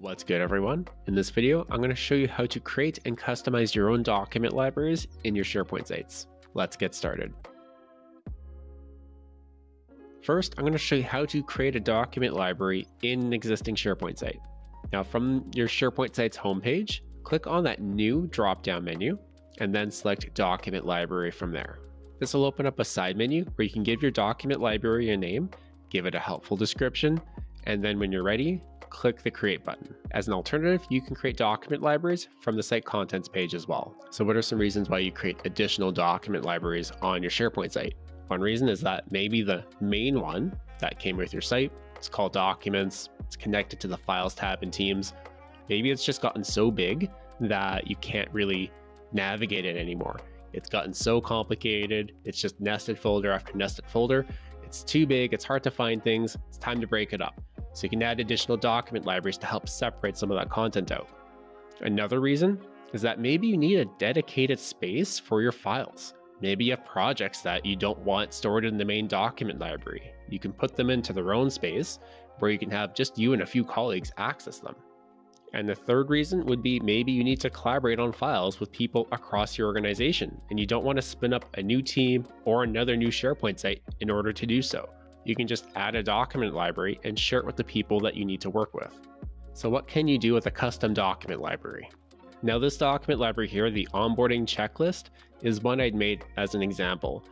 What's good everyone? In this video, I'm going to show you how to create and customize your own document libraries in your SharePoint sites. Let's get started. First, I'm going to show you how to create a document library in an existing SharePoint site. Now from your SharePoint site's homepage, click on that new drop-down menu and then select document library from there. This will open up a side menu where you can give your document library a name, give it a helpful description, and then when you're ready, click the create button. As an alternative, you can create document libraries from the site contents page as well. So what are some reasons why you create additional document libraries on your SharePoint site? One reason is that maybe the main one that came with your site, it's called documents, it's connected to the files tab in Teams. Maybe it's just gotten so big that you can't really navigate it anymore. It's gotten so complicated. It's just nested folder after nested folder. It's too big. It's hard to find things. It's time to break it up. So you can add additional document libraries to help separate some of that content out. Another reason is that maybe you need a dedicated space for your files. Maybe you have projects that you don't want stored in the main document library. You can put them into their own space where you can have just you and a few colleagues access them. And the third reason would be maybe you need to collaborate on files with people across your organization and you don't want to spin up a new team or another new SharePoint site in order to do so you can just add a document library and share it with the people that you need to work with. So what can you do with a custom document library? Now this document library here, the onboarding checklist, is one I'd made as an example.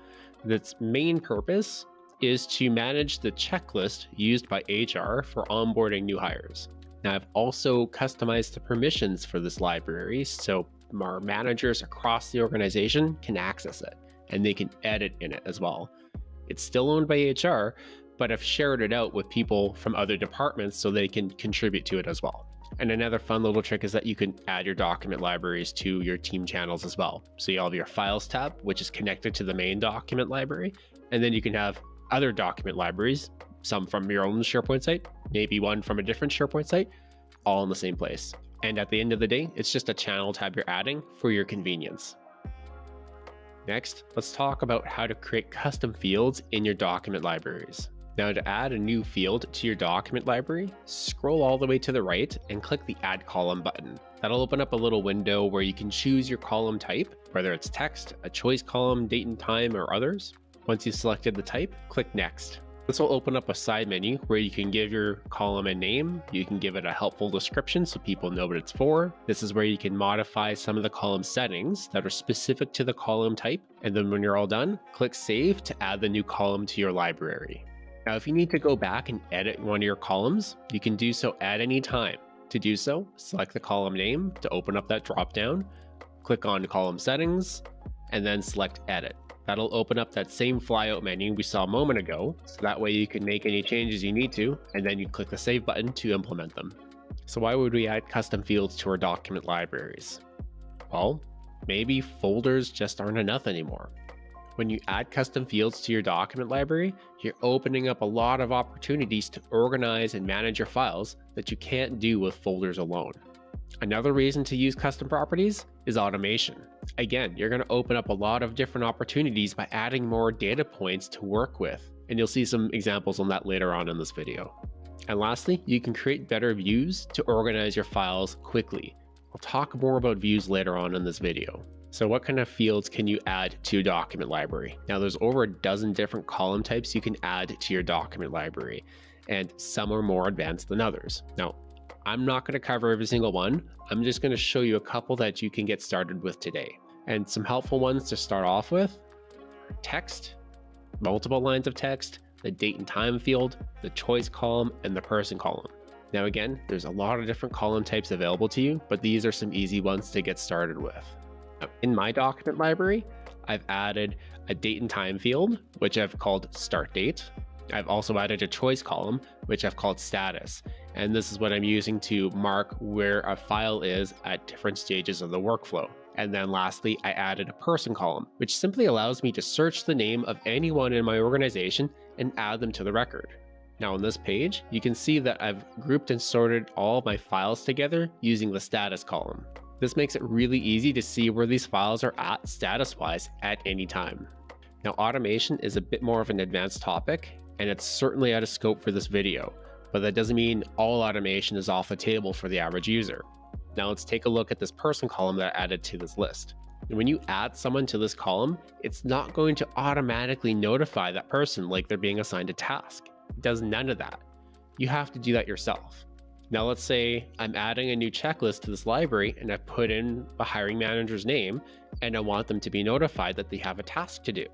Its main purpose is to manage the checklist used by HR for onboarding new hires. Now I've also customized the permissions for this library so our managers across the organization can access it and they can edit in it as well. It's still owned by HR, but I've shared it out with people from other departments so they can contribute to it as well. And another fun little trick is that you can add your document libraries to your team channels as well. So you have your files tab, which is connected to the main document library. And then you can have other document libraries, some from your own SharePoint site, maybe one from a different SharePoint site, all in the same place. And at the end of the day, it's just a channel tab you're adding for your convenience. Next, let's talk about how to create custom fields in your document libraries. Now to add a new field to your document library, scroll all the way to the right and click the add column button. That'll open up a little window where you can choose your column type, whether it's text, a choice column, date and time, or others. Once you've selected the type, click next. This will open up a side menu where you can give your column a name, you can give it a helpful description so people know what it's for. This is where you can modify some of the column settings that are specific to the column type. And then when you're all done, click save to add the new column to your library. Now, if you need to go back and edit one of your columns, you can do so at any time. To do so, select the column name to open up that dropdown, click on column settings, and then select edit. That'll open up that same flyout menu we saw a moment ago, so that way you can make any changes you need to, and then you click the save button to implement them. So why would we add custom fields to our document libraries? Well, maybe folders just aren't enough anymore. When you add custom fields to your document library, you're opening up a lot of opportunities to organize and manage your files that you can't do with folders alone. Another reason to use custom properties is automation. Again, you're going to open up a lot of different opportunities by adding more data points to work with, and you'll see some examples on that later on in this video. And lastly, you can create better views to organize your files quickly. I'll talk more about views later on in this video. So what kind of fields can you add to your document library? Now there's over a dozen different column types you can add to your document library, and some are more advanced than others. Now, I'm not going to cover every single one. I'm just going to show you a couple that you can get started with today. And some helpful ones to start off with text, multiple lines of text, the date and time field, the choice column, and the person column. Now again, there's a lot of different column types available to you, but these are some easy ones to get started with. In my document library, I've added a date and time field, which I've called start date. I've also added a choice column, which I've called status. And this is what I'm using to mark where a file is at different stages of the workflow. And then lastly, I added a person column, which simply allows me to search the name of anyone in my organization and add them to the record. Now on this page, you can see that I've grouped and sorted all my files together using the status column. This makes it really easy to see where these files are at status-wise at any time. Now automation is a bit more of an advanced topic, and it's certainly out of scope for this video, but that doesn't mean all automation is off the table for the average user. Now let's take a look at this person column that I added to this list. when you add someone to this column, it's not going to automatically notify that person like they're being assigned a task. It does none of that. You have to do that yourself. Now let's say I'm adding a new checklist to this library and I put in the hiring manager's name and I want them to be notified that they have a task to do.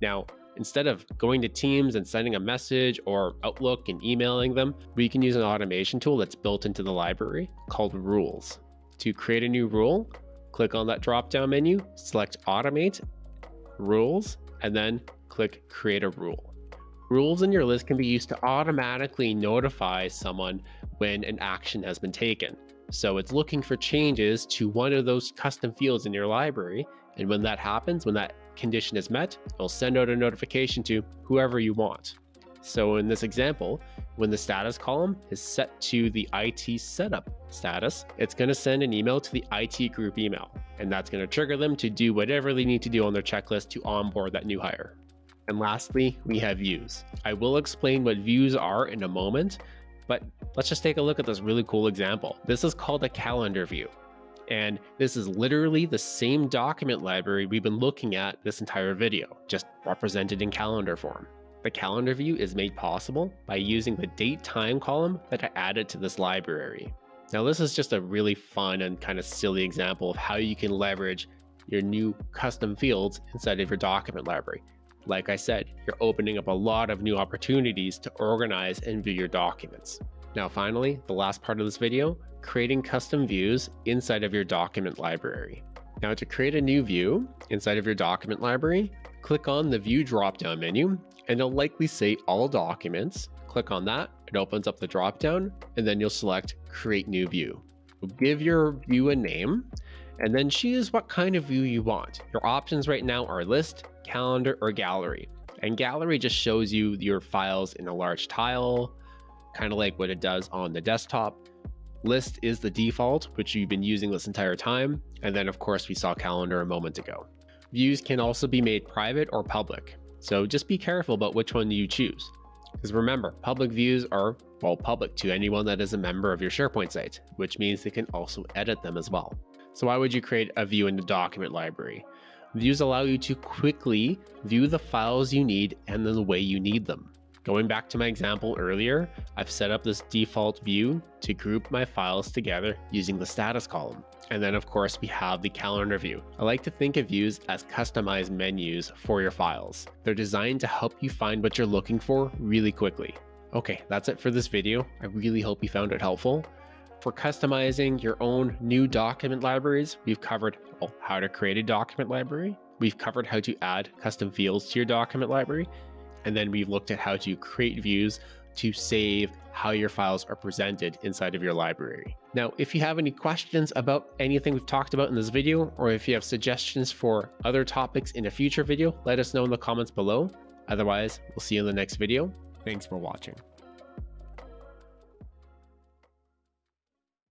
Now, instead of going to Teams and sending a message or Outlook and emailing them, we can use an automation tool that's built into the library called Rules. To create a new rule, click on that drop down menu, select Automate, Rules, and then click Create a Rule. Rules in your list can be used to automatically notify someone when an action has been taken. So it's looking for changes to one of those custom fields in your library. And when that happens, when that condition is met, it'll send out a notification to whoever you want. So in this example, when the status column is set to the IT setup status, it's going to send an email to the IT group email, and that's going to trigger them to do whatever they need to do on their checklist to onboard that new hire. And lastly, we have views. I will explain what views are in a moment, but let's just take a look at this really cool example. This is called a calendar view. And this is literally the same document library we've been looking at this entire video, just represented in calendar form. The calendar view is made possible by using the date time column that I added to this library. Now this is just a really fun and kind of silly example of how you can leverage your new custom fields inside of your document library. Like I said, you're opening up a lot of new opportunities to organize and view your documents. Now finally, the last part of this video, creating custom views inside of your document library. Now to create a new view inside of your document library, click on the view drop-down menu and it'll likely say all documents. Click on that, it opens up the drop-down and then you'll select create new view. give your view a name and then choose what kind of view you want. Your options right now are list, calendar, or gallery. And gallery just shows you your files in a large tile, kind of like what it does on the desktop. List is the default, which you've been using this entire time. And then of course we saw calendar a moment ago. Views can also be made private or public. So just be careful about which one you choose. Because remember, public views are, well, public to anyone that is a member of your SharePoint site, which means they can also edit them as well. So why would you create a view in the document library? Views allow you to quickly view the files you need and the way you need them. Going back to my example earlier, I've set up this default view to group my files together using the status column. And then of course we have the calendar view. I like to think of views as customized menus for your files. They're designed to help you find what you're looking for really quickly. Okay, that's it for this video. I really hope you found it helpful. For customizing your own new document libraries, we've covered well, how to create a document library. We've covered how to add custom fields to your document library and then we've looked at how to create views to save how your files are presented inside of your library. Now, if you have any questions about anything we've talked about in this video, or if you have suggestions for other topics in a future video, let us know in the comments below. Otherwise, we'll see you in the next video. Thanks for watching.